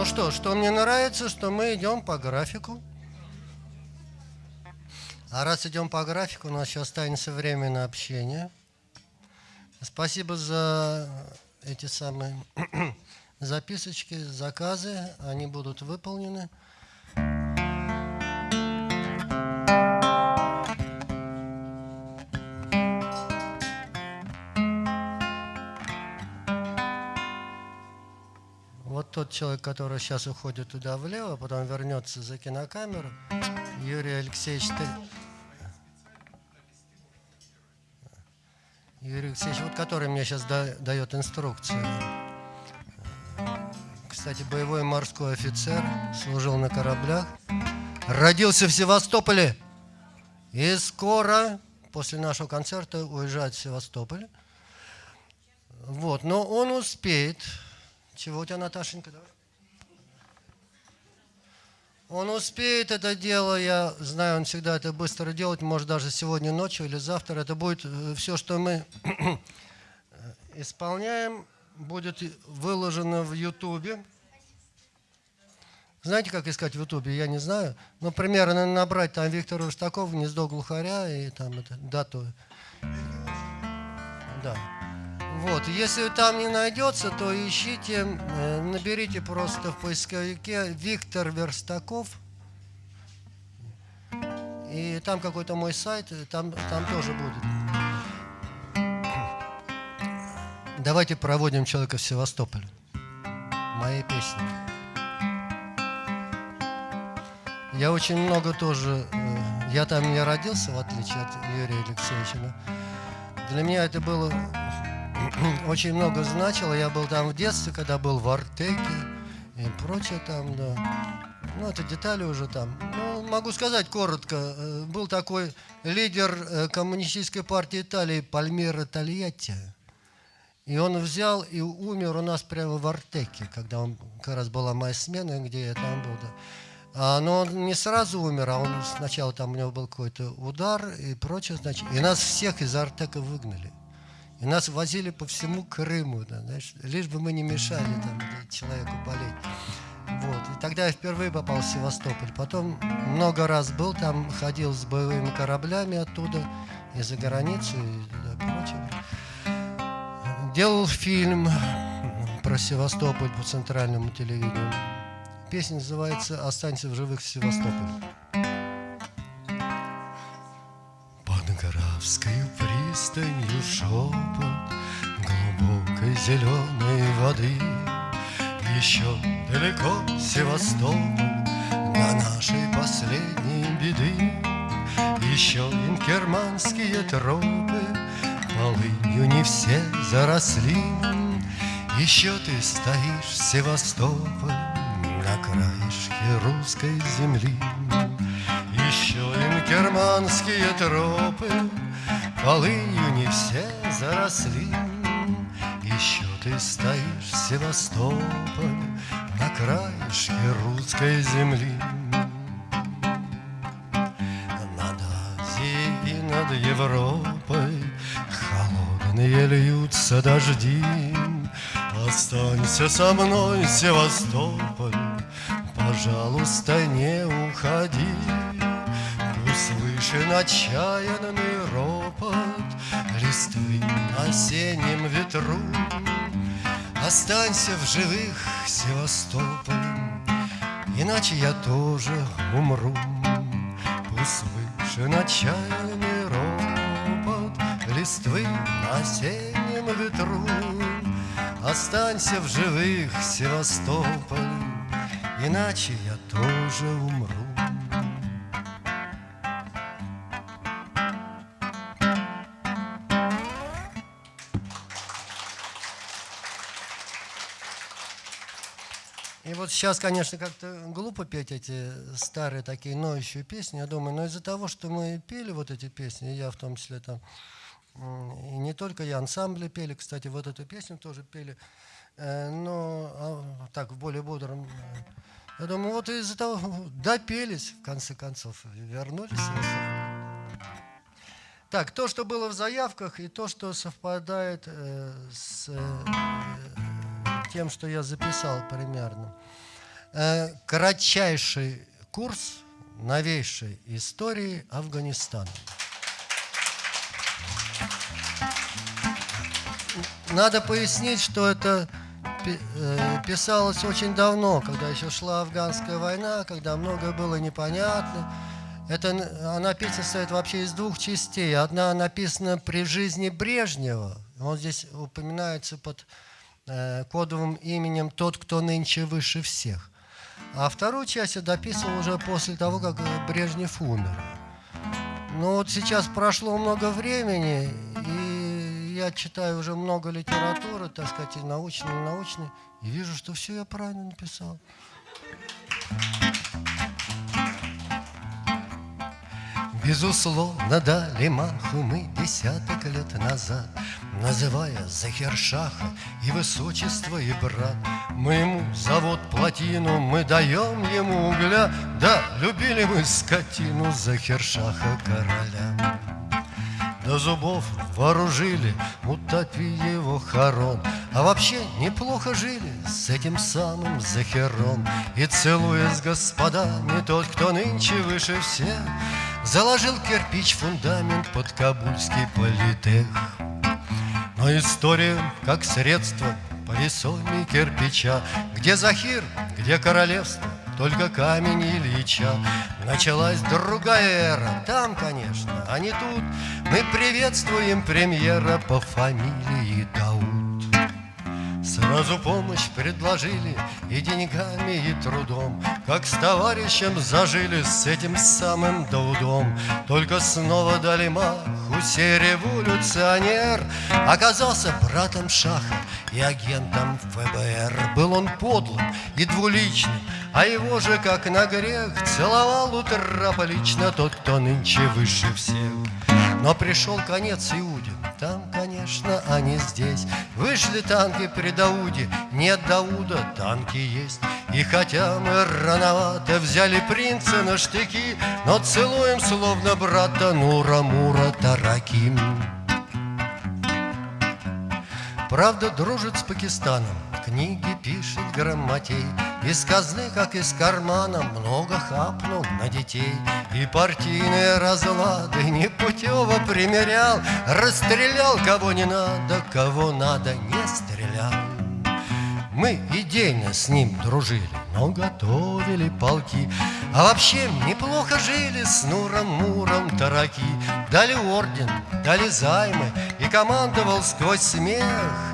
Ну что, что мне нравится, что мы идем по графику. А раз идем по графику, у нас сейчас останется время на общение. Спасибо за эти самые записочки, заказы. Они будут выполнены. Тот человек, который сейчас уходит туда влево, потом вернется за кинокамеру, Юрий Алексеевич... Юрий Алексеевич, вот который мне сейчас да, дает инструкцию. Кстати, боевой морской офицер, служил на кораблях, родился в Севастополе и скоро, после нашего концерта, уезжает в Севастополь. Вот, но он успеет. Чего у тебя, Наташенька? Давай. Он успеет это дело, я знаю, он всегда это быстро делает, может даже сегодня ночью или завтра. Это будет э, все, что мы исполняем, будет выложено в Ютубе. Знаете, как искать в Ютубе? Я не знаю. Ну, примерно набрать там Виктора Рустакова, «Гнездо глухаря» и там это, дату. Да. Вот, если там не найдется, то ищите, э, наберите просто в поисковике Виктор Верстаков. И там какой-то мой сайт, там, там тоже будет. Давайте проводим человека в Севастополь. Мои песни. Я очень много тоже... Э, я там не родился, в отличие от Юрия Алексеевича. Для меня это было очень много значило. Я был там в детстве, когда был в Артеке и прочее там, да. Ну, это детали уже там. Ну, могу сказать коротко. Э, был такой лидер э, коммунистической партии Италии Пальмира Тольятти. И он взял и умер у нас прямо в Артеке, когда он, как раз была моя смена, где я там был. Да. А, но он не сразу умер, а он сначала там у него был какой-то удар и прочее, значит. И нас всех из Артека выгнали. И нас возили по всему Крыму, да, знаешь, лишь бы мы не мешали там, человеку болеть. Вот. И тогда я впервые попал в Севастополь. Потом много раз был там, ходил с боевыми кораблями оттуда, и за границу, и прочее. Делал фильм про Севастополь по центральному телевидению. Песня называется «Останься в живых в Севастополе». Москвою пристанью шепот Глубокой зеленой воды. Еще далеко Севастополь На нашей последней беды. Еще инкерманские тропы Полынью не все заросли. Еще ты стоишь, Севастополь На краешке русской земли. Еще инкерманские тропы Полынью не все заросли Еще ты стоишь, Севастополь На краешке русской земли. Над Азией и над Европой Холодные льются дожди. Останься со мной, Севастополь Пожалуйста, не уходи. Слышен отчаянный ропот Листвы на осеннем ветру. Останься в живых, Севастополь Иначе я тоже умру. Услышен отчаянный ропот Листвы на осеннем ветру. Останься в живых, Севастополь Иначе я тоже умру сейчас, конечно, как-то глупо петь эти старые такие ноющие песни, я думаю, но из-за того, что мы пели вот эти песни, я в том числе там, и не только я, ансамбли пели, кстати, вот эту песню тоже пели, э, но а, так, в более бодром. Я думаю, вот из-за того, допелись, в конце концов, вернулись. Так, то, что было в заявках, и то, что совпадает э, с э, тем, что я записал примерно. Э, кратчайший курс новейшей истории Афганистана. Надо пояснить, что это э, писалось очень давно, когда еще шла афганская война, когда многое было непонятно. Это, она песня состоит вообще из двух частей. Одна написана при жизни Брежнева. Он здесь упоминается под э, кодовым именем «Тот, кто нынче выше всех». А вторую часть я дописывал уже после того, как Брежнев умер. Но вот сейчас прошло много времени, и я читаю уже много литературы, так сказать, и научной, и научной, и вижу, что все я правильно написал. Безусловно, дали маху мы десяток лет назад, Называя Захершаха и высочество, и брат. Мы ему завод плотину, мы даем ему угля, Да, любили мы скотину Захершаха короля до зубов вооружили, утопи его хорон. А вообще неплохо жили с этим самым Захером. И целуясь с господами, тот, кто нынче выше всех, Заложил кирпич фундамент под Кабульский политех. Но история как средство по весоме кирпича, Где Захир, где королевство, только камень Ильича. Началась другая эра, там, конечно, а не тут. Мы приветствуем премьера по фамилии Дауд. Сразу помощь предложили и деньгами, и трудом, Как с товарищем зажили с этим самым Даудом. Только снова дали маху, сей революционер Оказался братом Шаха и агентом ФБР. Был он подлым и двуличным, а его же, как на грех, целовал утро лично тот, кто нынче выше всех. Но пришел конец Иуде, там, конечно, они здесь. Вышли танки при Дауде, нет Дауда, танки есть. И хотя мы рановато взяли принца на штыки, Но целуем словно брата Нура-Мура Тараким. Правда, дружит с Пакистаном, книги пишет грамотей, Из казны, как из кармана, много хапнул на детей. И партийные разлады непутево примерял, Расстрелял кого не надо, кого надо не стрелял. Мы идейно с ним дружили, но готовили полки, А вообще неплохо жили с Нуром, Муром, Тараки. Дали орден, дали займы, и командовал сквозь смех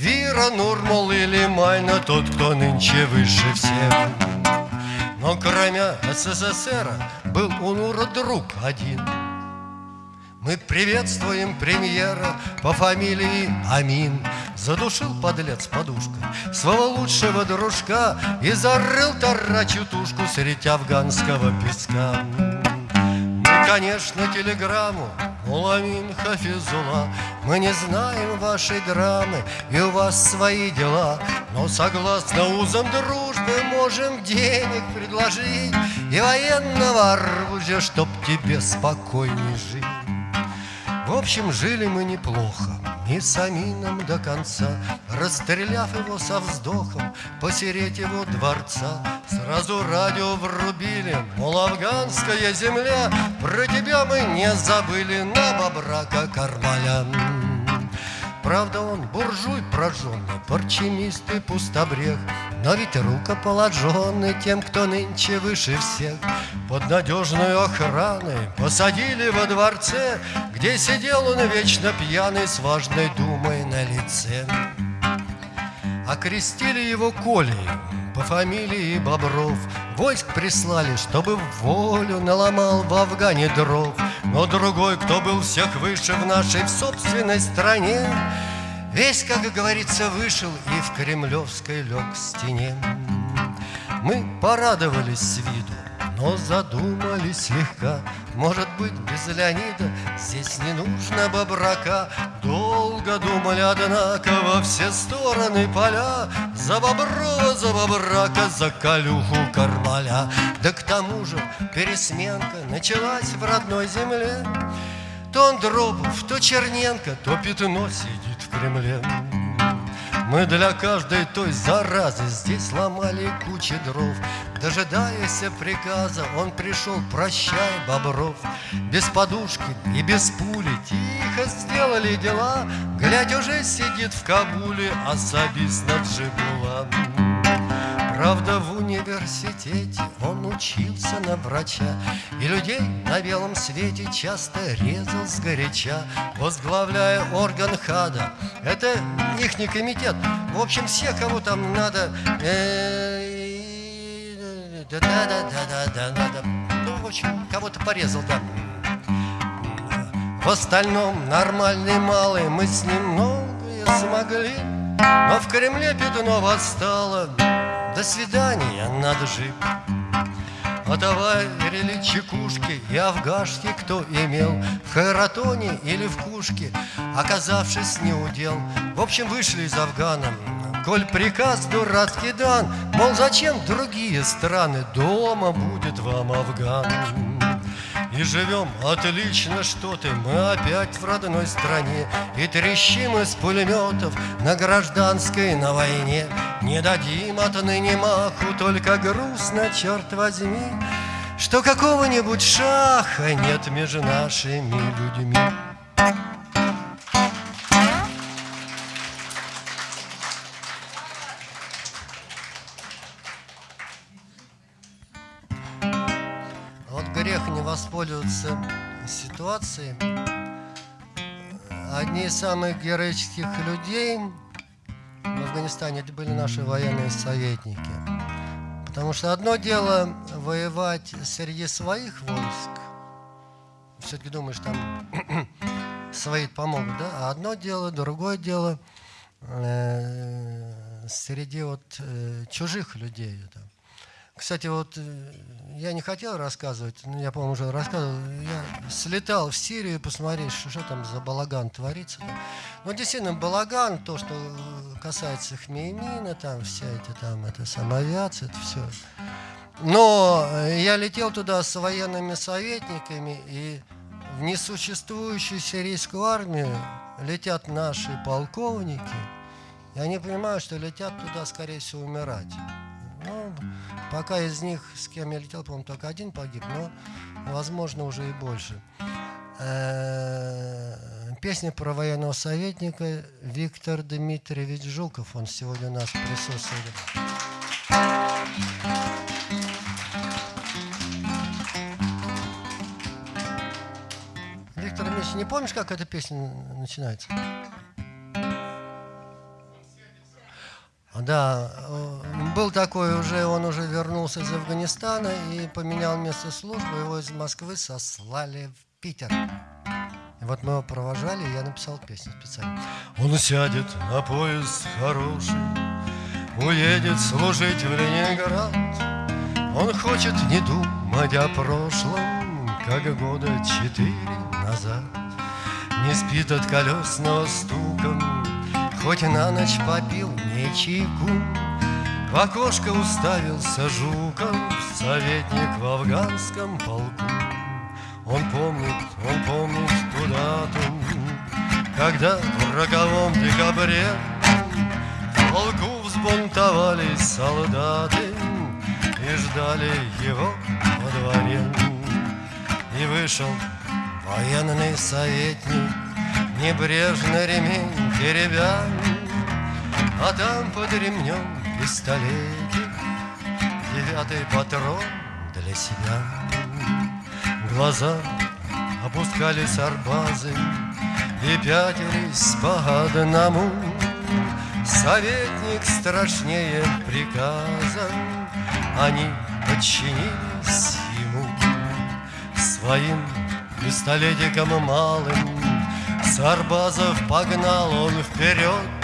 Вира, Нурмал или Майна, тот, кто нынче выше всех. Но кроме СССР был у Нура друг один — мы приветствуем премьера по фамилии Амин. Задушил подлец подушкой своего лучшего дружка И зарыл тарачу тушку средь афганского песка конечно, телеграмму. Муламин Хафизула Мы не знаем вашей драмы И у вас свои дела. Но согласно узам дружбы Можем денег предложить И военного оружия Чтоб тебе спокойней жить в общем, жили мы неплохо, и с до конца, Расстреляв его со вздохом посереть его дворца. Сразу радио врубили, мол, афганская земля, Про тебя мы не забыли на бобрака Кармаля. Правда, он буржуй прожженный, парчемист и пустобрех, Но ведь рукоположенный тем, кто нынче выше всех. Под надежной охраной посадили во дворце, Где сидел он вечно пьяный с важной думой на лице. Окрестили его Колей, по фамилии Бобров. Войск прислали, чтобы в волю наломал в Афгане дров. Но другой, кто был всех выше в нашей собственной стране Весь, как говорится, вышел и в кремлевской лег стене. Мы порадовались с виду но задумались слегка. Может быть, без Леонида здесь не нужно бобрака. Долго думали, однако, во все стороны поля. За боброва, за бобрака, за колюху кармаля. Да к тому же пересменка началась в родной земле. То Андропов, то Черненко, то Пятно сидит в Кремле Мы для каждой той заразы Здесь ломали кучи дров. Дожидаясь приказа, он пришел, прощай, Бобров. Без подушки и без пули Тихо сделали дела. Глядь, уже сидит в Кабуле Особист Наджибула Правда, в университете он учился на врача И людей на белом свете часто резал сгоряча Возглавляя орган ХАДа. Это ихний комитет. В общем, все, кого там надо да-да-да-да-да-да Ну, в общем, кого-то порезал, да. В остальном нормальный малый Мы с ним многое смогли Но в Кремле пятно восстало до свидания, надо жить Отоварили чекушки и афгашки, кто имел? В Хайратоне или в Кушке, оказавшись не удел. В общем, вышли из Афгана. Коль приказ дурацкий дан Мол, зачем другие страны? Дома будет вам Афган и живем. Отлично, что ты. Мы опять в родной стране. И трещим из пулеметов На гражданской, на войне. Не дадим отныне маху Только грустно, черт возьми Что какого-нибудь шаха Нет между нашими людьми воспользоваться ситуацией. Одни из самых героических людей в Афганистане это были наши военные советники. Потому что одно дело воевать среди своих войск, все-таки думаешь, там свои помогут, да? А одно дело, другое дело э, среди вот э, чужих людей. Да. Кстати, вот э, я не хотел рассказывать, но я, по-моему, уже рассказывал. Я слетал в Сирию посмотреть, что, что там за балаган творится. Ну, действительно, балаган, то, что касается Хмеймина, там вся эта там, это самоавиация, это все. Но я летел туда с военными советниками, и в несуществующую сирийскую армию летят наши полковники, и они понимают, что летят туда, скорее всего, умирать. Пока из них, с кем я летел, по-моему, только один погиб, но, возможно, уже и больше. Э, песня про военного советника Виктор Дмитриевич Жуков. Он сегодня у нас присутствует. Виктор Дмитриевич, не помнишь, как эта песня начинается? Да, был такой уже, он уже вернулся из Афганистана и поменял место службы, его из Москвы сослали в Питер. И вот мы его провожали, и я написал песню специально. Он сядет на поезд хороший, уедет служить в Ленинград. Он хочет не думать о прошлом, как года четыре назад. Не спит от колесного стука, Хоть на ночь попил не чайку, В окошко уставился Жуков, Советник в афганском полку. Он помнит, он помнит ту дату, Когда в роковом декабре В полку взбунтовались солдаты И ждали его во дворе. И вышел военный советник Небрежно ремень теребя, А там под ремнем пистолетик, Девятый патрон для себя. Глаза опускались арбазы И пятились по одному. Советник страшнее приказа, Они подчинились ему Своим пистолетиком малым Сарбазов погнал он вперед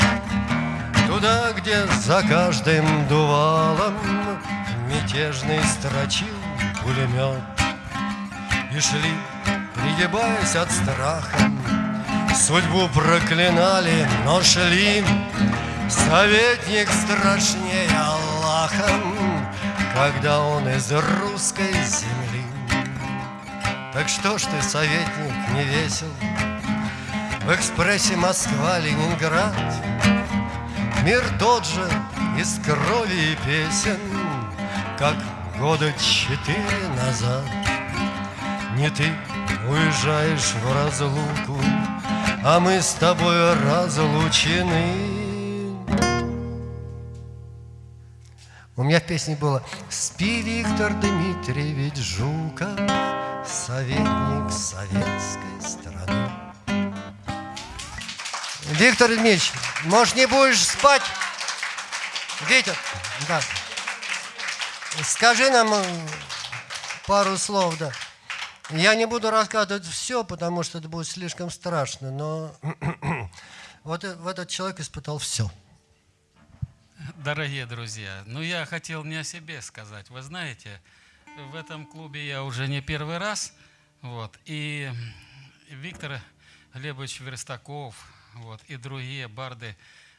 Туда, где за каждым дувалом Мятежный строчил пулемет. И шли, пригибаясь от страха Судьбу проклинали, но шли. Советник страшнее Аллаха Когда он из русской земли. Так что ж ты, советник, не весел? В экспрессе Москва-Ленинград Мир тот же из крови и песен, Как года четыре назад. Не ты уезжаешь в разлуку, А мы с тобой разлучены. У меня в песне было «Спи, Виктор Дмитриевич Жуков, советник советской страны». Виктор Дмитриевич, может, не будешь спать? Виктор, да. Скажи нам э, пару слов, да. Я не буду рассказывать все, потому что это будет слишком страшно, но э, вот этот человек испытал все. Дорогие друзья, ну я хотел не о себе сказать. Вы знаете, в этом клубе я уже не первый раз, вот, и Виктор Глебович Верстаков, вот, и другие барды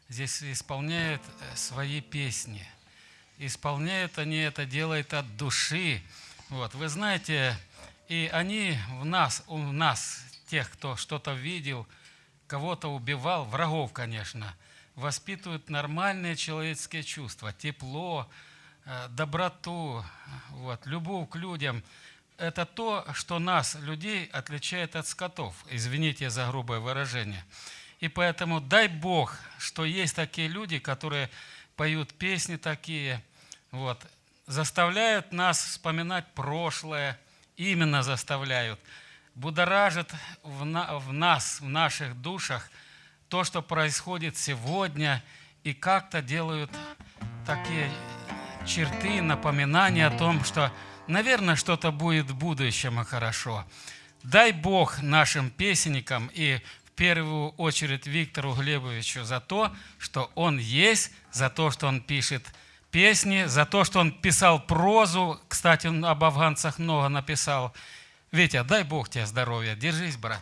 здесь исполняют э, свои песни. Исполняют они это, делают от души. Вот, вы знаете, и они в нас, у нас, тех, кто что-то видел, кого-то убивал, врагов, конечно – воспитывают нормальные человеческие чувства, тепло, э, доброту, вот, любовь к людям. Это то, что нас, людей, отличает от скотов. Извините за грубое выражение. И поэтому дай Бог, что есть такие люди, которые поют песни такие, вот, заставляют нас вспоминать прошлое, именно заставляют, будоражат в, на, в нас, в наших душах – то, что происходит сегодня, и как-то делают такие черты, напоминания о том, что, наверное, что-то будет в будущем и хорошо. Дай Бог нашим песенникам и первую очередь Виктору Глебовичу за то, что он есть, за то, что он пишет песни, за то, что он писал прозу. Кстати, он об афганцах много написал. Витя, дай Бог тебе здоровья. Держись, брат.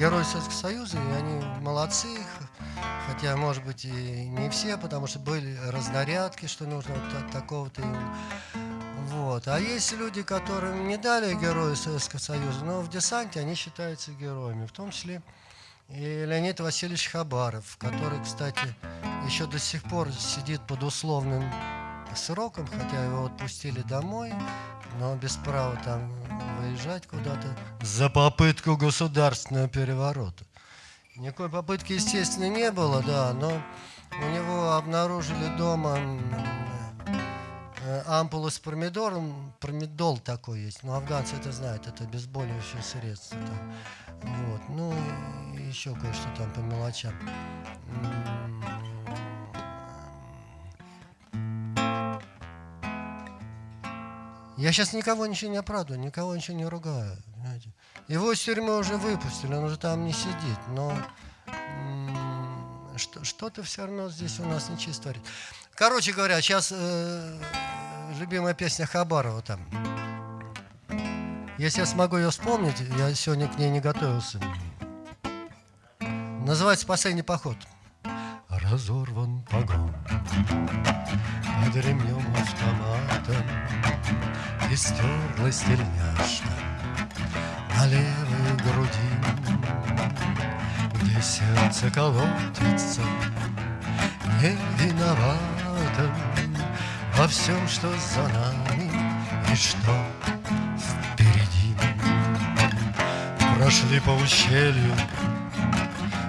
Герои Советского Союза, и они молодцы, хотя, может быть, и не все, потому что были разнарядки, что нужно вот от такого-то Вот. А есть люди, которым не дали Герои Советского Союза, но в десанте они считаются героями, в том числе и Леонид Васильевич Хабаров, который, кстати, еще до сих пор сидит под условным сроком, хотя его отпустили домой, но без права там выезжать куда-то за попытку государственного переворота. Никакой попытки, естественно, не было, да, но у него обнаружили дома э, ампулу с промидором, промидол такой есть, но афганцы это знают, это обезболивающее средство. Да. Вот. Ну, еще кое-что там по мелочам. Я сейчас никого ничего не оправдываю, никого ничего не ругаю. Понимаете? Его из тюрьмы уже выпустили, он уже там не сидит, но что-то все равно здесь у нас нечисто творит. Короче говоря, сейчас э, любимая песня Хабарова там. Если я смогу ее вспомнить, я сегодня к ней не готовился. Называется «Последний поход». Разорван погон Под ремнем автомата И стерлась тельняшка На левой груди. Где сердце колотится Не виноватым Во всем, что за нами И что Прошли по ущелью,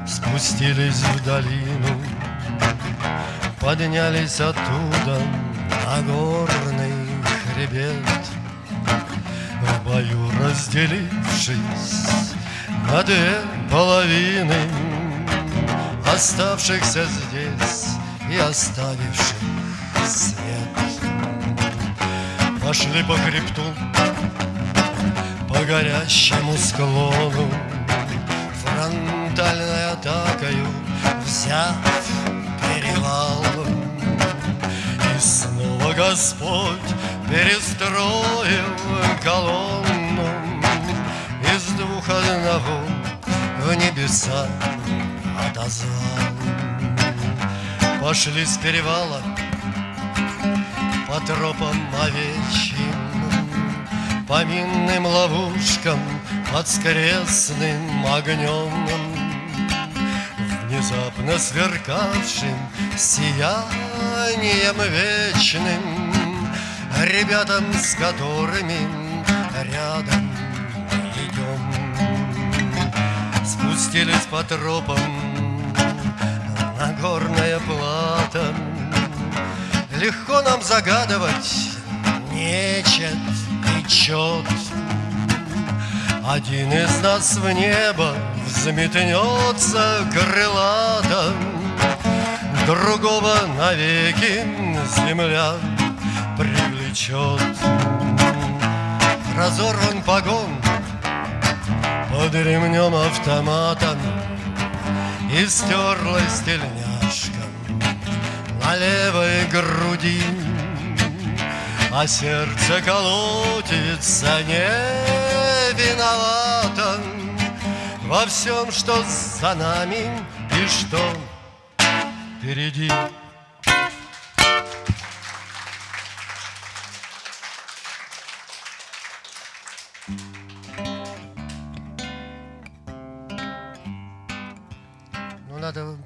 спустились в долину, Поднялись оттуда на горный хребет В бою разделившись на две половины Оставшихся здесь и оставивших свет. Пошли по хребту, по горящему склону Фронтальной атакою взяв перевал. И снова Господь перестроил колонну Из двух одного в небеса отозвал Пошли с перевала по тропам овечьим По минным ловушкам под скрестным огнем. Внезапно сверкавшим сиянием вечным Ребятам, с которыми рядом идем. Спустились по тропам на горное плато. Легко нам загадывать нечет и чет Один из нас в небо взметнется крылато Другого навеки земля привлечет Разорван погон под ремнем автомата И стерлась тельняшка на левой груди. А сердце колотится не виновато Во всем, что за нами и что впереди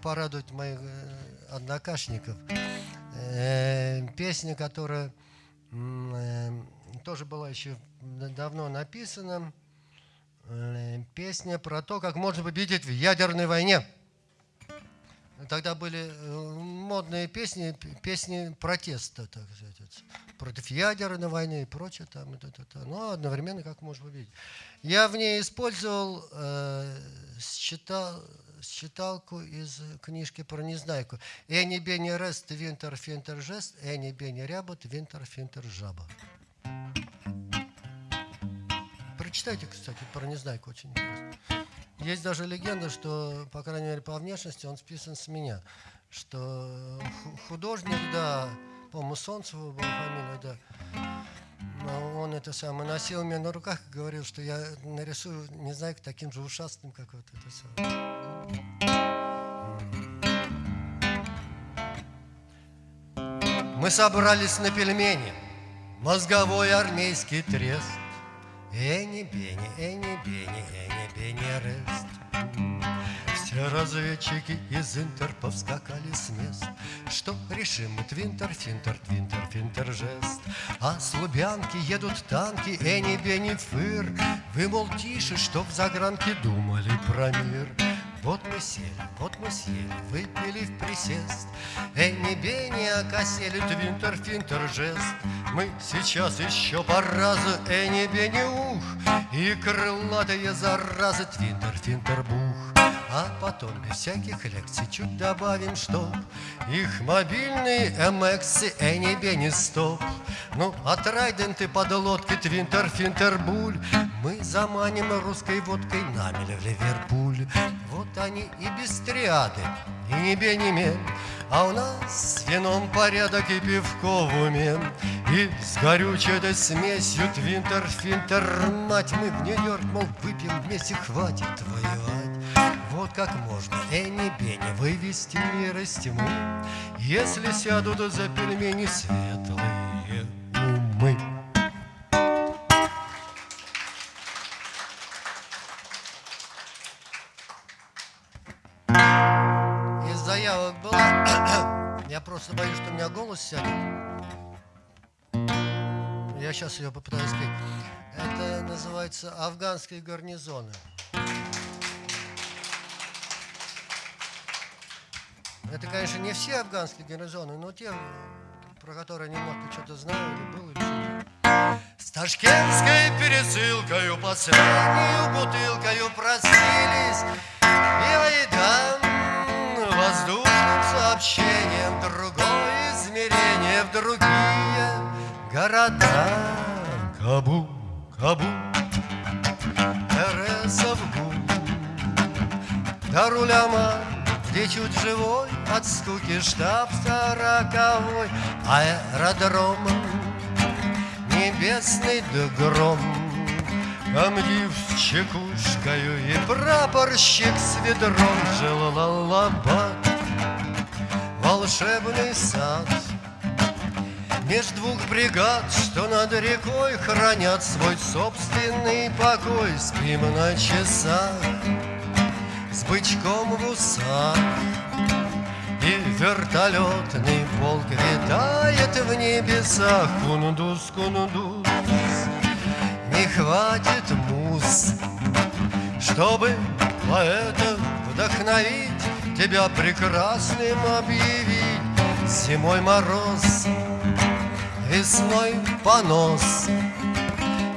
порадовать моих э, однокашников. Э, Песня, которая э, тоже была еще давно написана. Песня про то, как можно победить в ядерной войне. Тогда были модные песни, песни протеста, так сказать, против ядерной войны и прочее. Там, и то-то-то. Но одновременно как можно победить. Я в ней использовал э, считал, считалку из книжки про Незнайку. Эни бени рест, винтер финтер жест, эни бени рябот, винтер финтер жаба. Прочитайте, кстати, про Незнайку, очень интересно. Есть даже легенда, что, по крайней мере, по внешности он списан с меня. Что ху- художник, да, по-моему, Солнцева была фамилия, да, он это самое носил меня на руках и говорил, что я нарисую Незнайку таким же ушастым, как вот это самое. Мы собрались на пельмени, мозговой армейский трест. Эни, бени, эни, бени, эни, бени, рест. Все разведчики из Интер повскакали с мест. Что решим мы, твинтер, финтер, твинтер, финтер, жест. А с Лубянки едут танки, эни, бени, фыр. Вы, мол, тише, что в загранке думали про мир. Вот мы сели, вот мы съели, выпили в присест. Эни, бени, окосели, твинтер, финтер, жест. Мы сейчас еще по разу, эни, бени, ух, И крылатые заразы, твинтер, финтер, бух. А потом без всяких лекций чуть добавим, что Их мобильные MX Эни Бенни стоп. Ну, от Райденты под лодки Твинтер Финтер Буль Мы заманим русской водкой намели в Ливерпуль. Вот они и без триады, и не Бенни Мен а у нас с вином порядок и пивко в уме И с горючей этой смесью твинтер, финтер, мать Мы в Нью-Йорк, мол, выпьем вместе, хватит воевать Вот как можно Энни Бенни вывести мир из тьмы Если сядут за пельмени светлые умы. Из заявок была Я просто боюсь, что у меня голос сядет. Я сейчас ее попытаюсь спеть Это называется «Афганские гарнизоны» Это, конечно, не все афганские гарнизоны, но те, про которые немного что-то знаю, или был, или С ташкентской пересылкою последнюю бутылкою простились И айдам воздушным сообщением. Другое измерение в другие города. Кабу, Кабу, Тересовгу где чуть живой от скуки штаб сороковой Аэродромом небесный да гром Комдив с чекушкою и прапорщик с ведром Желалабад, волшебный сад. Меж двух бригад, что над рекой Хранят свой собственный покой. Спим на часах. С бычком в усах вертолетный полк витает в небесах. Кундус, кундус, не хватит муз Чтобы поэта вдохновить Тебя прекрасным объявить. Зимой мороз, весной понос.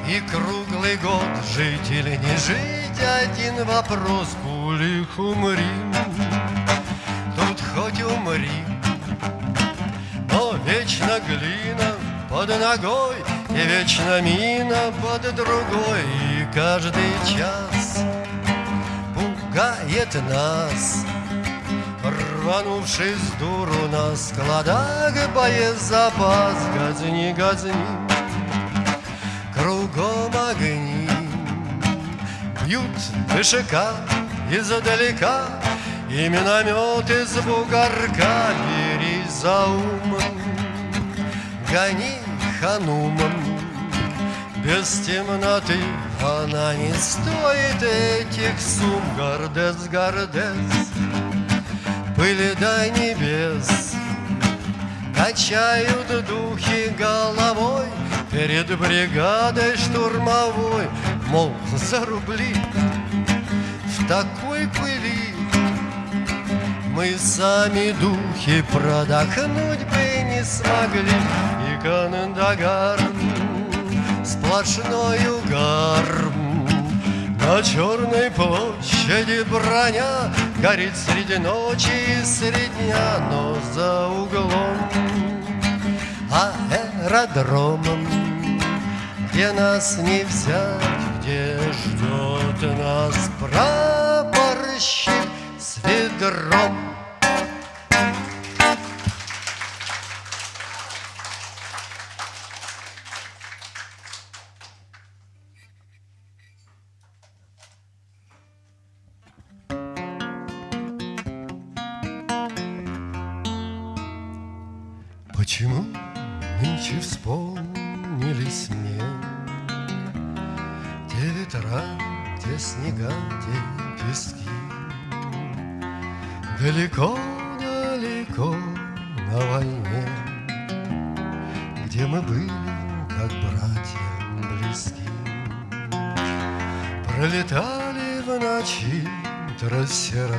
И круглый год жить или не жить Один вопрос. Пулих умри хоть умри. Но вечно глина под ногой И вечно мина под другой. И каждый час пугает нас Рванувший с дуру на складах Боезапас. Газни, газни Кругом огни Бьют ВШК издалека И миномет из бугорка Бери за ум Гони ханумом Без темноты она не стоит этих сумм Гордец, гордец Пыли до небес. Качают духи головой Перед бригадой штурмовой. Мол, за рубли В пыли Мы сами духи продохнуть бы не смогли. И Кандагар Сплошной угар. На черной площади броня Горит среди ночи и среди дня Но за углом аэродромом Где нас не взять, где ждет нас прапорщик с ведром. Почему нынче вспомнились мне Те ветра, те снега, те пески Далеко-далеко на войне Где мы были, как братья близки. Пролетали в ночи трассера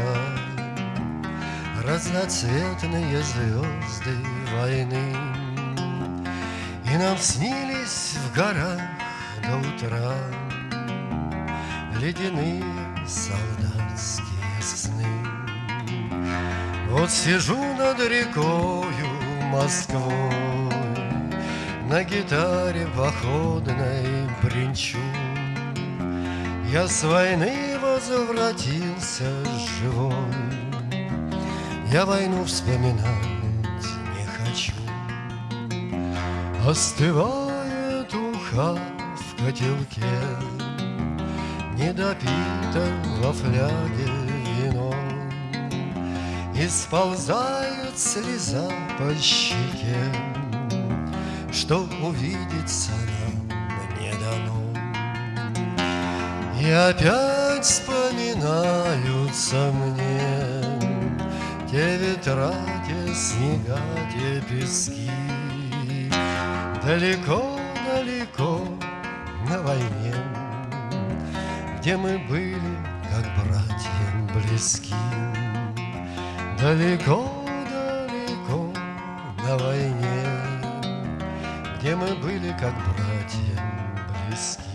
Разноцветные звезды войны. И нам снились в горах до утра Ледяные солдатские Вот сижу над рекою Москвой На гитаре походной бренчу. Я с войны возвратился живой я войну вспоминать не хочу. Остывает уха в котелке Не допито во фляге И сползает слеза по щеке. Что увидеться нам не дано. И опять вспоминаются мне те ветра, те снега, те пески. Далеко-далеко на войне Где мы были, как братья близки Далеко, далеко на войне, Где мы были как братья близки.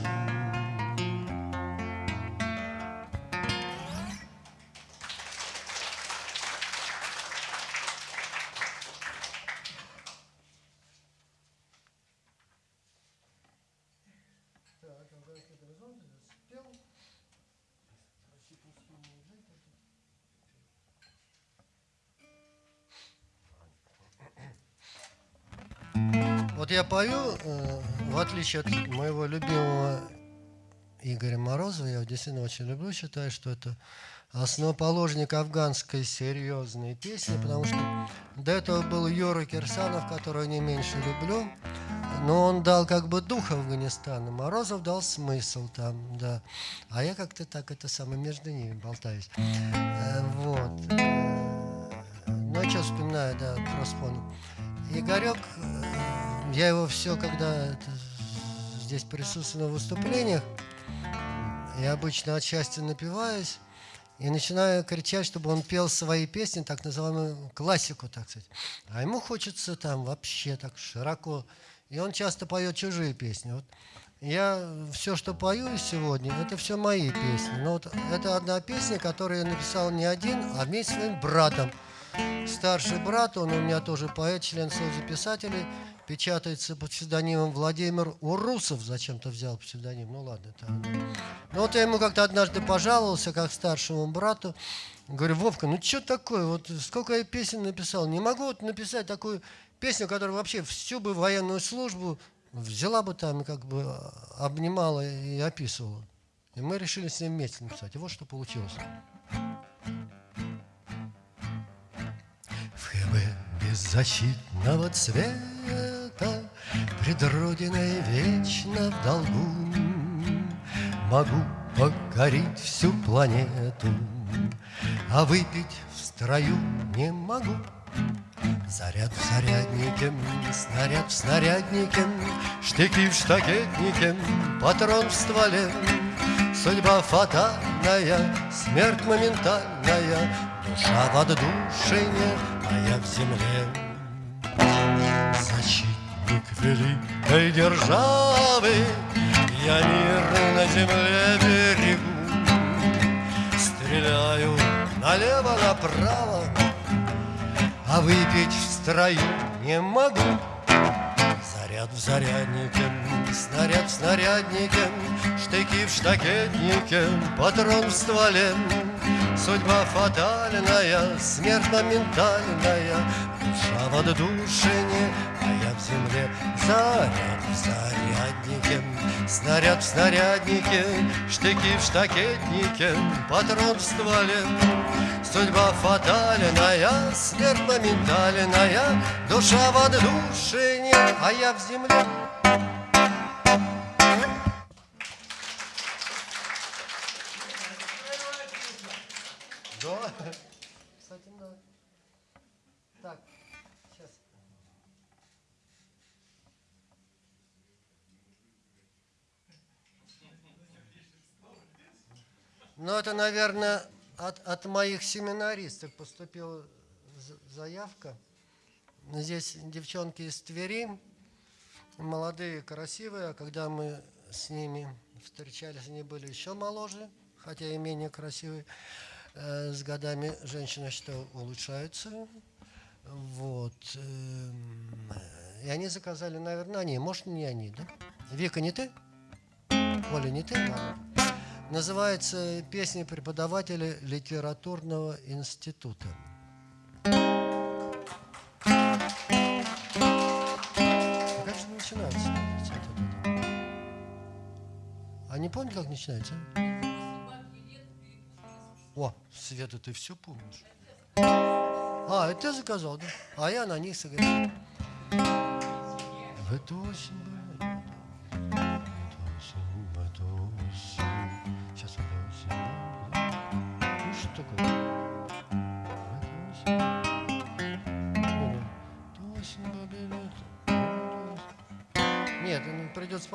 Я пою, э, в отличие от моего любимого Игоря Морозова, я действительно очень люблю, считаю, что это основоположник афганской серьезной песни, потому что до этого был Юра Кирсанов, которого не меньше люблю, но он дал как бы дух Афганистана, Морозов дал смысл там, да. А я как-то так это самое между ними болтаюсь. Э, вот. Э, ну, я что вспоминаю, да, просто помню. Игорек, я его все, когда это, здесь присутствую на выступлениях, я обычно от счастья напиваюсь и начинаю кричать, чтобы он пел свои песни, так называемую классику, так сказать. А ему хочется там вообще так широко. И он часто поет чужие песни. Вот я все, что пою сегодня, это все мои песни. Но вот это одна песня, которую я написал не один, а вместе с своим братом. Старший брат, он у меня тоже поэт, член Союза писателей, печатается под псевдонимом Владимир Урусов, зачем-то взял псевдоним, ну ладно. Это... Ну вот я ему как-то однажды пожаловался, как старшему брату, говорю, Вовка, ну что такое, вот сколько я песен написал, не могу вот написать такую песню, которая вообще всю бы военную службу взяла бы там и как бы обнимала и описывала. И мы решили с ним вместе написать. И вот что получилось. Беззащитного цвета Пред Родиной вечно в долгу Могу покорить всю планету А выпить в строю не могу Заряд в заряднике, снаряд в снаряднике, Штыки в штакетнике, патрон в стволе. Судьба фатальная, смерть моментальная, Душа в отдушине, а я в земле. Защитник великой державы, Я мир на земле берегу. Стреляю налево-направо, а выпить в строю не могу Заряд в заряднике, снаряд в снаряднике Штыки в штакетнике, патрон в стволе Судьба фатальная, смерть моментальная Душа в отдушине, а я в земле Заряд в заряднике, снаряд в снаряднике Штыки в штакетнике, патрон в стволе. Судьба фатальная, смерть моментальная Душа в отдушине, а я в земле Ну, это, наверное, от, от моих семинаристов поступила заявка. Здесь девчонки из Твери, молодые, красивые, а когда мы с ними встречались, они были еще моложе, хотя и менее красивые. Э, с годами женщины, что улучшаются. Вот. Эм, и они заказали, наверное, они. Может, не они, да? Вика, не ты? Оля, не ты? Ладно. Называется «Песни преподавателя литературного института». Как же начинается? А не помню, как начинается? О, Света, ты все помнишь. А, это ты заказал, да? А я на них сыграл. В эту осень.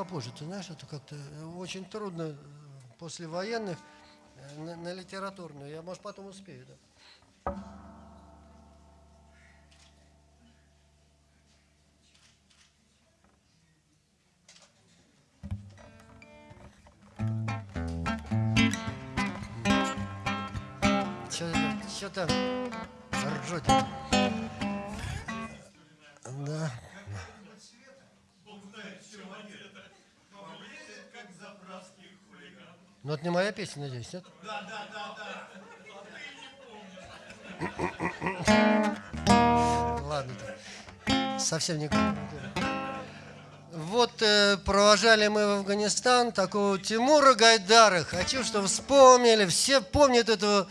попозже. Ты знаешь, это как-то э, очень трудно э, после военных э, на, на литературную. Я, может, потом успею, да. Что-то ржете. Да. Ну, это не моя песня, надеюсь, нет? Да, да, да, да. Ладно, совсем не Вот э, провожали мы в Афганистан такого Тимура Гайдара. Хочу, чтобы вспомнили. Все помнят этого.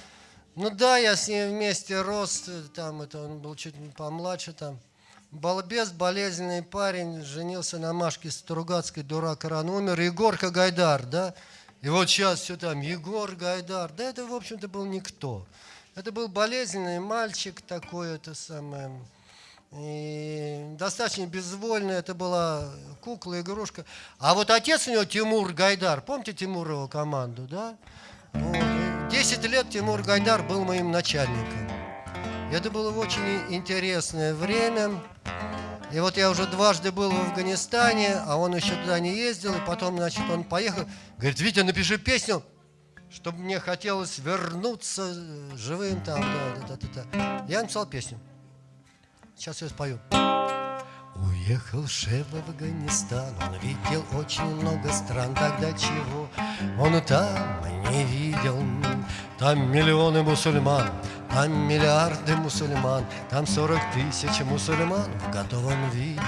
Ну да, я с ним вместе рос. э, Там это он был чуть помладше там. Балбес, болезненный парень, женился на Машке Стругацкой, дурак, рано умер. Егорка Гайдар, да? И вот сейчас все там, Егор Гайдар. Да это, в общем-то, был никто. Это был болезненный мальчик такой, это самое... И достаточно безвольный, это была кукла, игрушка. А вот отец у него Тимур Гайдар, помните Тимурову команду, да? 10 лет Тимур Гайдар был моим начальником. Это было очень интересное время. И вот я уже дважды был в Афганистане, а он еще туда не ездил, и потом, значит, он поехал. Говорит, Витя, напиши песню, чтобы мне хотелось вернуться живым там, да, да, да, да. Я написал песню. Сейчас я спою. Уехал шеф в Афганистан, он видел очень много стран, тогда чего он там не видел. Там миллионы мусульман, там миллиарды мусульман, там сорок тысяч мусульман в готовом виде.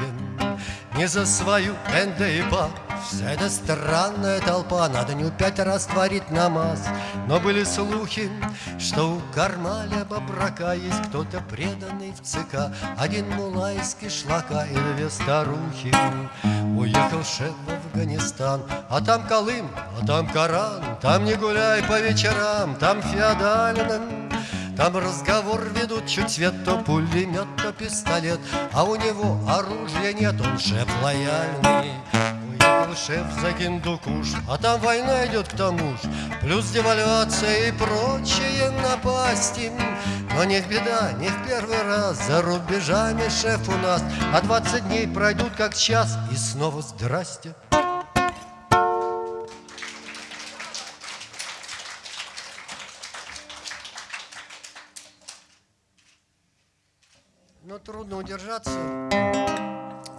Не за свою НДИПа Вся эта странная толпа На дню пять раз творит намаз. Но были слухи, что у Кармаля Бабрака Есть кто-то преданный в ЦК. Один мула из кишлака и две старухи. Уехал шеф в Афганистан. А там Колым, а там Коран. Там не гуляй по вечерам Там феодально там разговор ведут чуть свет, то пулемет, то пистолет А у него оружия нет, он шеф лояльный. Уехал шеф за Гиндукуш, а там война идет к тому ж Плюс девальвация и прочие напасти. Но не беда, не в первый раз За рубежами шеф у нас А 20 дней пройдут как час И снова здрасте трудно удержаться.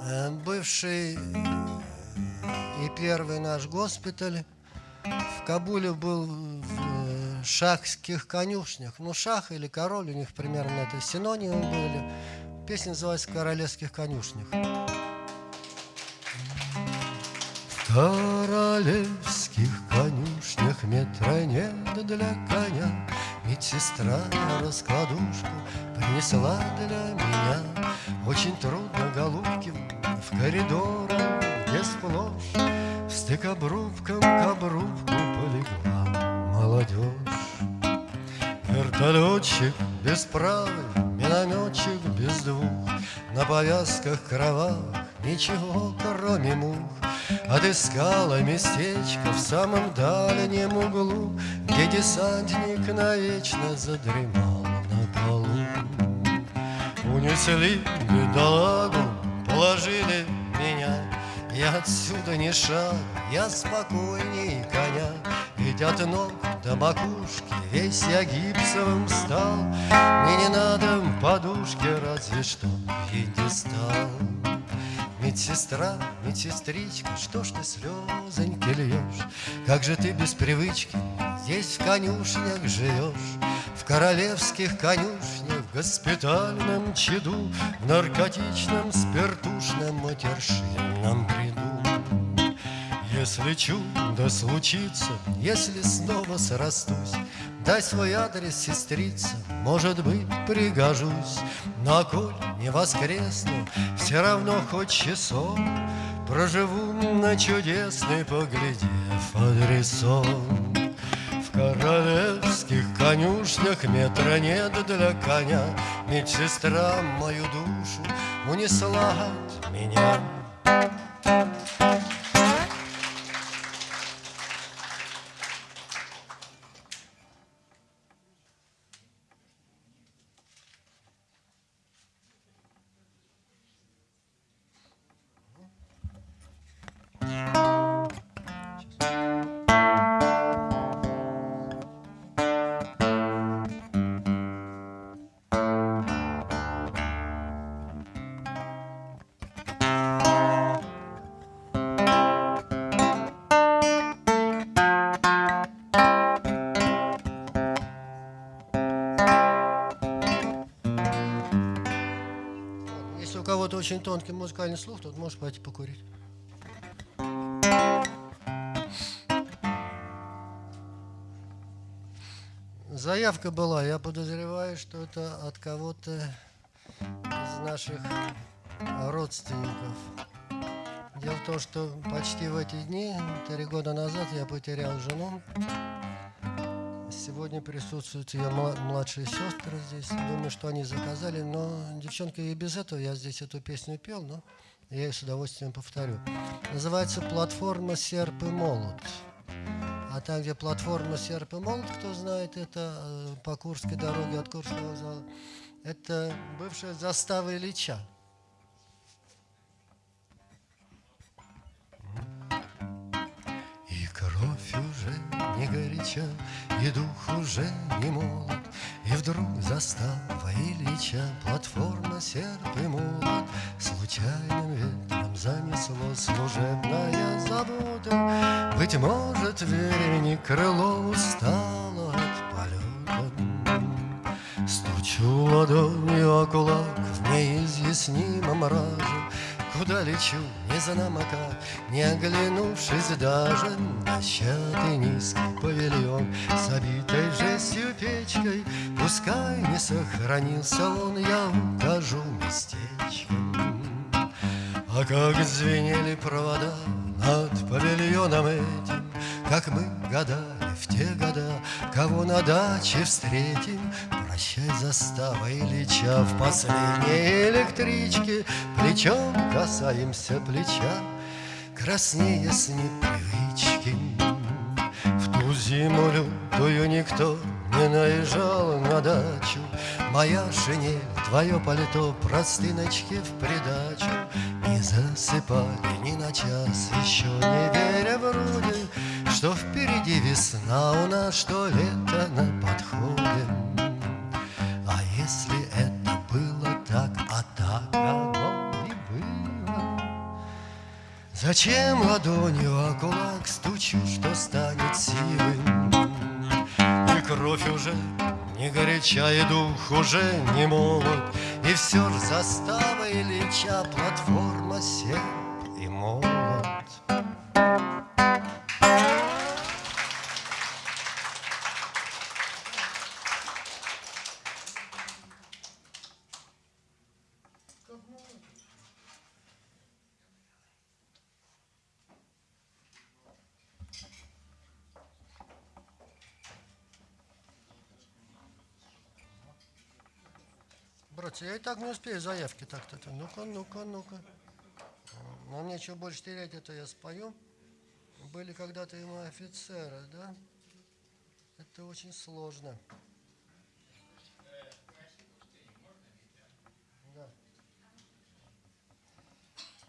Э, Бывший и первый наш госпиталь в Кабуле был в э, шахских конюшнях. Ну, шах или король, у них примерно это синонимы были. Песня называется «В королевских конюшнях». В королевских конюшнях метра нет для коня Медсестра на принесла для меня Очень трудно, голубки, в коридорах, где сплошь Стык обрубком к обрубку полегла молодежь. Вертолетчик без правой, минометчик без двух На повязках кровавых ничего, кроме мух. Отыскала местечко в самом дальнем углу Где десантник навечно задремал на полу Унесли бедолагу, положили меня Я отсюда не шаг, я спокойней коня Ведь от ног до макушки весь я гипсовым стал Мне не надо подушки, разве что пьедестал Медсестра, медсестричка, что ж ты слезоньки льешь? Как же ты без привычки здесь в конюшнях живешь? В королевских конюшнях, госпитальном чаду, В наркотичном, спиртушном, матершинном бреду. Если чудо случится, если снова срастусь, Дай свой адрес, сестрица, может быть, пригожусь. Но коль не воскресну, все равно хоть часов Проживу на чудесный, поглядев адресом. Королевских конюшнях метра нет для коня, Медсестра мою душу унесла от меня. Очень тонкий музыкальный слух, тут можешь пойти покурить. Заявка была, я подозреваю, что это от кого-то из наших родственников. Дело в том, что почти в эти дни, три года назад, я потерял жену. Сегодня присутствуют ее мла- младшие сестры здесь. Думаю, что они заказали, но девчонка и без этого я здесь эту песню пел, но я ее с удовольствием повторю. Называется «Платформа серп и молот». А там, где платформа серп и молот, кто знает, это э, по Курской дороге от Курского вокзала, это бывшая застава Ильича. И кровь уже не горяча, и дух уже не молод, И вдруг застава Ильича, платформа серп и молот, Случайным ветром занесло служебная забота. Быть может, времени крыло устало от полета. Стучу ладонью о кулак в неизъяснимом мраке, Куда лечу, не знамо как, не оглянувшись даже Дощатый низкий павильон с обитой жестью печкой Пускай не сохранился он, я укажу местечко а как звенели провода над павильоном этим, Как мы гадали в те года, кого на даче встретим. Прощай, застава Ильича, в последней электричке. Плечом касаемся плеча, краснее с непривычки. В ту зиму лютую никто не наезжал на дачу, Моя шинель, твое пальто, простыночки в придачу. Не засыпали ни на час, еще не веря вроде Что впереди весна у нас, что лето на подходе Зачем ладонью о кулак стучу, что станет силой? И кровь уже не горяча, и дух уже не молод, И все ж застава Ильича, платформа серп и молот. Я и так не успею заявки так-то. Ну-ка, ну-ка, ну-ка. Но мне что больше терять, это я спою. Были когда-то и мы офицеры, да? Это очень сложно. Да.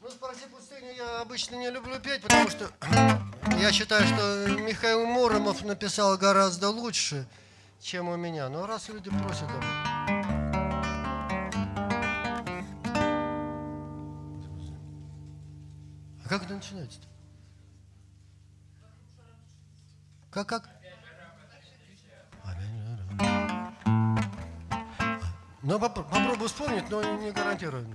Ну, «Спаси пустыню» я обычно не люблю петь, потому что я считаю, что Михаил Муромов написал гораздо лучше, чем у меня. Но раз люди просят как это начинается-то? Как, как? Ну, попро- попробую вспомнить, но не гарантирую.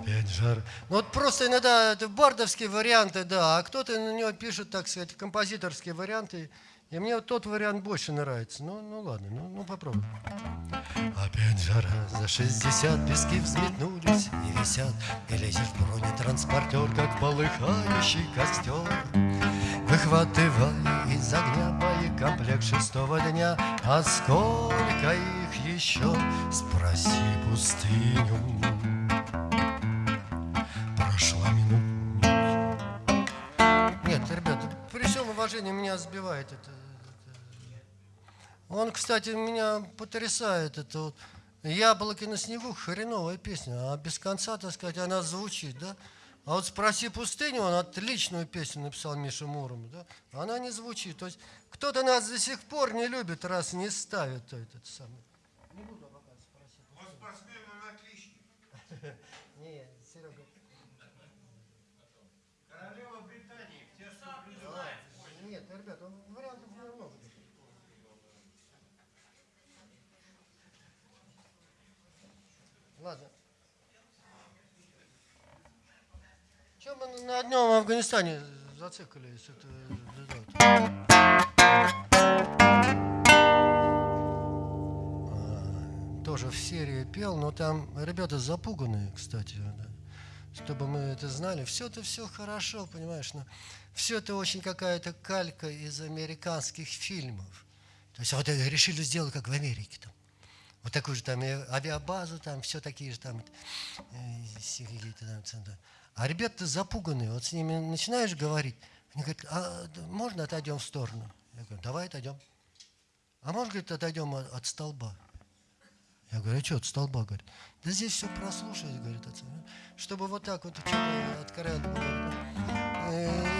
Опять жар. Ну, вот просто иногда это бардовские варианты, да, а кто-то на него пишет, так сказать, композиторские варианты. И мне вот тот вариант больше нравится. Ну, ну ладно, ну, ну попробуй. Опять жара, за 60 пески взметнулись и висят. И лезет в бронетранспортер, как полыхающий костер. Выхватывая из огня боекомплект шестого дня. А сколько их еще, спроси пустыню. Прошла минута Нет, ребята, при всем уважении меня сбивает это- он, кстати, меня потрясает. Это вот «Яблоки на снегу» хреновая песня, а без конца, так сказать, она звучит, да? А вот «Спроси пустыню», он отличную песню написал Миша Муром, да? Она не звучит. То есть кто-то нас до сих пор не любит, раз не ставит то этот самый. Не буду пока «Спроси Он спортсмен, он отличник. Нет, Серега. Королева Британии, все, что Нет, ребят, он вариантов много. Ладно. Мы на одном Афганистане зациклились. Это, это, а, тоже в серии пел, но там ребята запуганные, кстати, да. чтобы мы это знали. Все это все хорошо, понимаешь, но все это очень какая-то калька из американских фильмов. То есть вот решили сделать, как в Америке там. Вот такую же там авиабазу, там все такие же там, какие-то там центры. А ребята запуганные, вот с ними начинаешь говорить, они говорят, а можно отойдем в сторону? Я говорю, давай отойдем. А может, говорит, отойдем от, от столба? Я говорю, а что от столба? Говорит, да здесь все прослушать, говорит. Чтобы вот так вот что-то откровенно в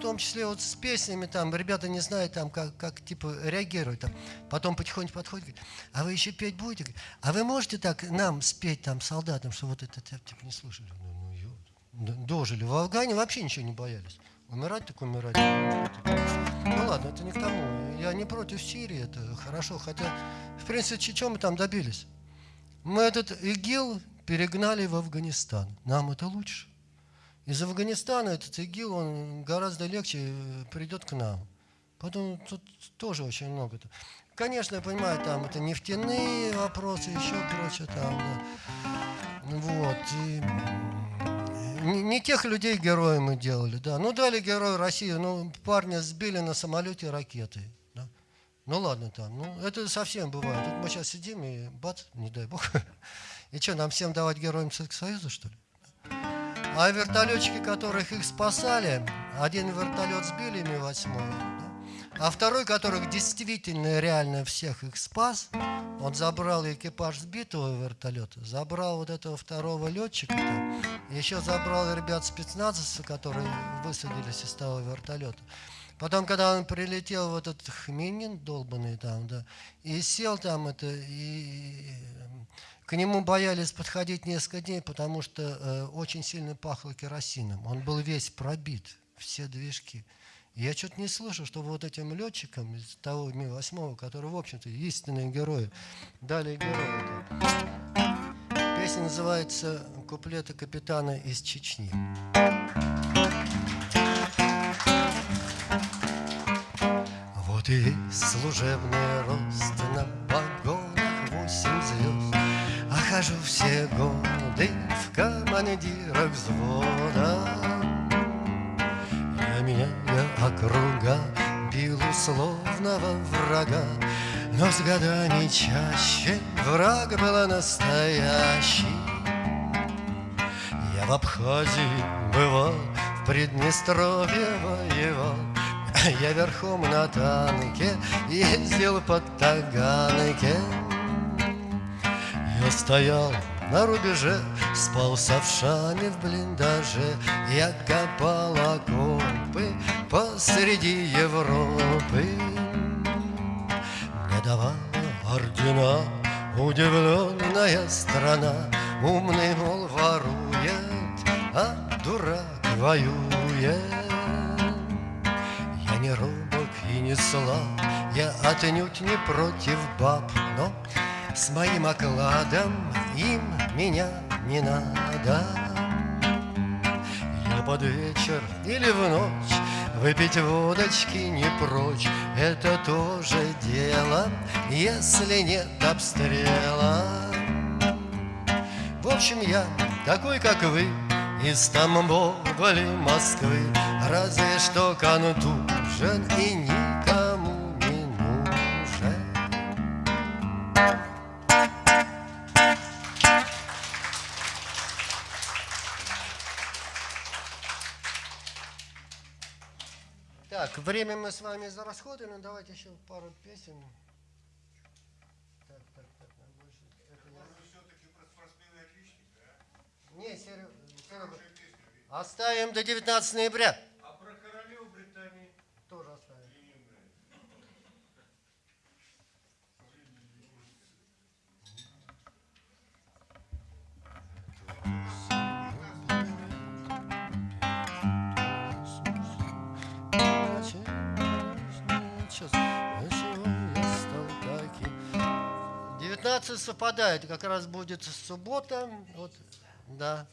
том числе вот с песнями там, ребята не знают там, как, как типа реагируют там. Потом потихоньку подходят, говорят, а вы еще петь будете? А вы можете так нам спеть там солдатам, что вот это типа не слушали? Ну, ну, дожили. В Афгане вообще ничего не боялись. Умирать так умирать. Ну ладно, это не к тому. Я не против Сирии, это хорошо. Хотя, в принципе, чем мы там добились? Мы этот ИГИЛ перегнали в Афганистан. Нам это лучше. Из Афганистана этот ИГИЛ, он гораздо легче э, придет к нам. Поэтому тут тоже очень много. Конечно, я понимаю, там это нефтяные вопросы, еще прочее там, да. Вот. И не, тех людей героем мы делали, да. Ну, дали герою России, ну, парня сбили на самолете ракетой. Да? Ну, ладно там, ну, это совсем бывает. Тут мы сейчас сидим и бац, не дай бог. И что, нам всем давать героям Советского Союза, что ли? А вертолетчики, которых их спасали, один вертолет сбили Ми-8, да? а второй, которых действительно реально всех их спас, он забрал экипаж сбитого вертолета, забрал вот этого второго летчика, там, еще забрал ребят спецназовцев, которые высадились из того вертолета. Потом, когда он прилетел в этот хминин долбанный там, да, и сел там это, и к нему боялись подходить несколько дней, потому что э, очень сильно пахло керосином. Он был весь пробит, все движки. Я что-то не слышал, что вот этим летчикам из того Ми-8, которые, в общем-то, истинные герои, дали героя. Песня называется «Куплеты капитана из Чечни». Вот и служебный рост на погонах восемь звезд. А хожу все годы в командирах взвода. Я меняю округа, бил условного врага, но с годами чаще враг был настоящий. Я в Абхазии бывал, в Приднестровье воевал, Я верхом на танке ездил по Таганке. Я стоял на рубеже, спал с овшами в блиндаже, Я копал окопы посреди Европы. Мне давала ордена удивленная страна, Умный, мол, ворует, а дурак воюет. Я не робок и не слаб, я отнюдь не против баб, но с моим окладом им меня не надо. Я под вечер или в ночь Выпить водочки не прочь Это тоже дело, если нет обстрела В общем, я такой, как вы Из Тамбова Москвы Разве что контужен и никому время мы с вами зарасходовали, но давайте еще пару песен. Так, так, так, нам больше. Это я- все-таки про спортсмена отличника, а? Не, Серега, оставим до 19 ноября. Сейчас. я стал таким. 19 совпадает, как раз будет суббота. Вот, да.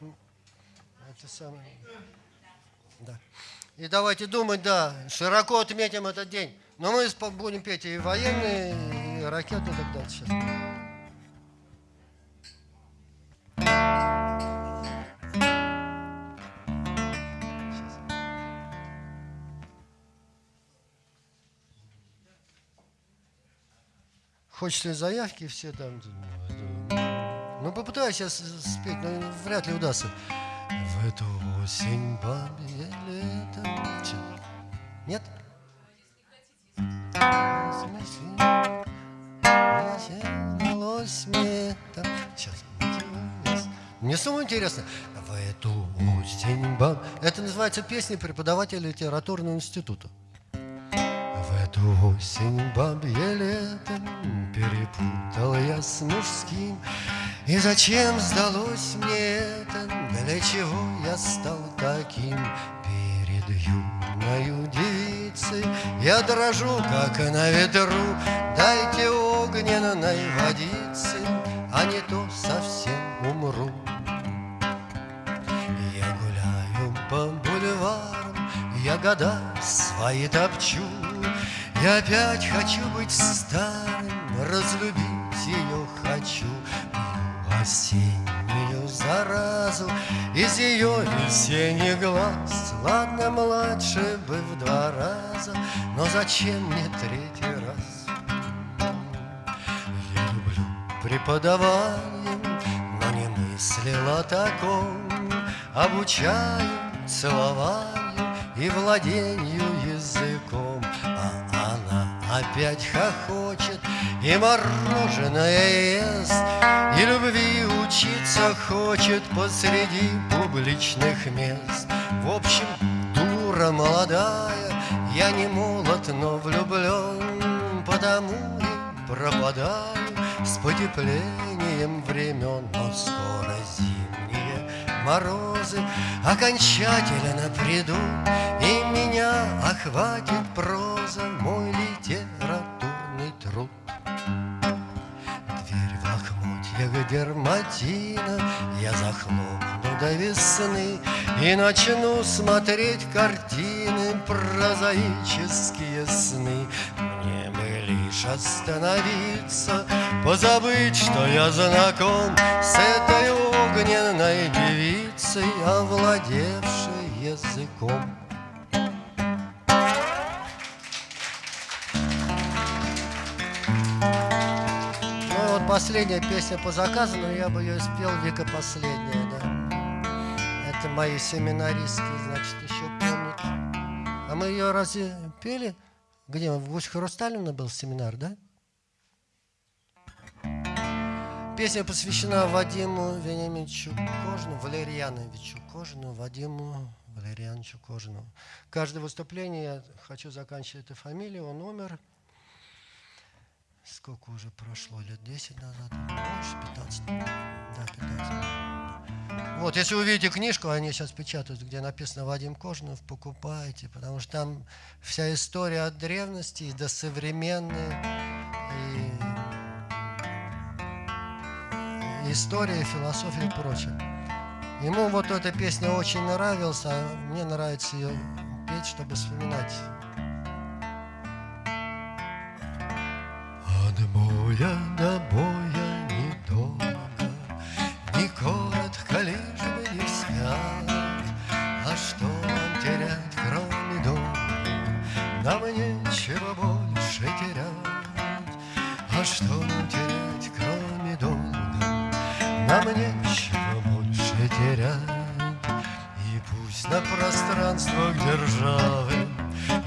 Это самое. Да. И давайте думать, да, широко отметим этот день. Но мы будем петь и военные, и ракеты и так далее сейчас. Хочется заявки все там. Ну, попытаюсь сейчас спеть, но вряд ли удастся. В эту осень бабье лето. Нет? Сейчас. Мне самое интересно. В эту осень баб... Это называется песня преподавателя литературного института. Эту осень бабье лето Перепутал я с мужским. И зачем сдалось мне это? Для чего я стал таким? Перед юною девицей Я дрожу, как на ветру. Дайте огненной водицы А не то совсем умру. Я гуляю по бульварам, я года свои топчу. Я опять хочу быть старым, разлюбить ее хочу. Пью осеннюю заразу из ее весенних глаз. Ладно, младше бы в два раза, но зачем мне третий раз? Я люблю преподавание, но не мыслил о таком. Обучаю целованию и владению языком. А опять хохочет и мороженое ест, И любви учиться хочет посреди публичных мест. В общем, дура молодая, я не молод, но влюблен, Потому и пропадаю с потеплением времен, но скоро зимние морозы окончательно придут, И меня охватит проза, мой литературный труд. Дверь в лохмотьях дерматина Я захлопну до весны И начну смотреть картины Прозаические сны Мне бы лишь остановиться Позабыть, что я знаком С этой огненной девицей Овладевшей языком Ну вот последняя песня по заказу, но я бы ее спел Вика последняя, да. Это мои семинаристки, значит, еще помнят. А мы ее разве пели? Где? В Гусь Хрусталина был семинар, да? Песня посвящена Вадиму Вениаминовичу Кожину, Валерьяновичу Кожину, Вадиму Валерьяновичу Кожину. Каждое выступление я хочу заканчивать этой фамилией, он умер. Сколько уже прошло? Лет 10 назад? Больше, 15? Да, 15. Вот, если увидите книжку, они сейчас печатают, где написано Вадим Кожинов, покупайте, потому что там вся история от древности до современной, и история, философия и прочее. Ему вот эта песня очень нравилась, а мне нравится ее петь, чтобы вспоминать. От боя до боя недолго, Не коротко лишь бы не спят. А что нам терять, кроме дома? Нам нечего больше терять. А что нам терять? Нам нечего больше терять. И пусть на пространствах державы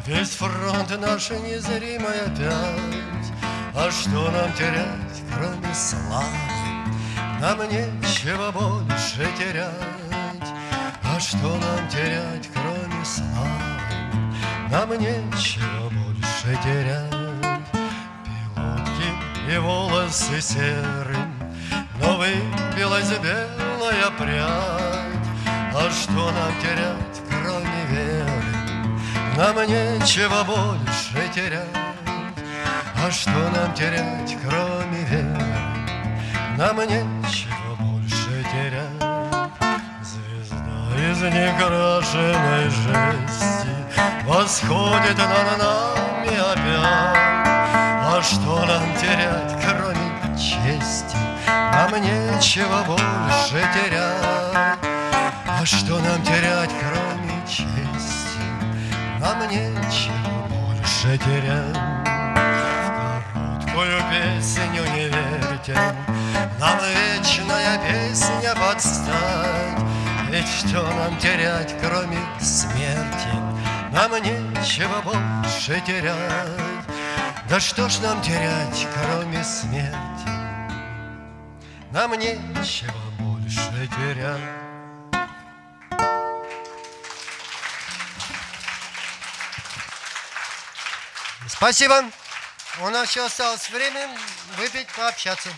Весь фронт наш незримый опять. А что нам терять, кроме славы? Нам нечего больше терять. А что нам терять, кроме славы? Нам нечего больше терять. Пилотки и волосы серым, Но выбилась белая прядь. А что нам терять, кроме веры? Нам нечего больше терять. А что нам терять, кроме веры? Нам нечего больше терять. Звезда из некрашенной жести Восходит над нами опять А что нам терять? Нам нечего больше терять А что нам терять, кроме чести? Нам нечего больше терять В короткую песню не верьте Нам вечная песня подстать Ведь что нам терять, кроме смерти? Нам нечего больше терять Да что ж нам терять, кроме смерти? Нам нечего больше терять Спасибо. У нас еще осталось время выпить, пообщаться.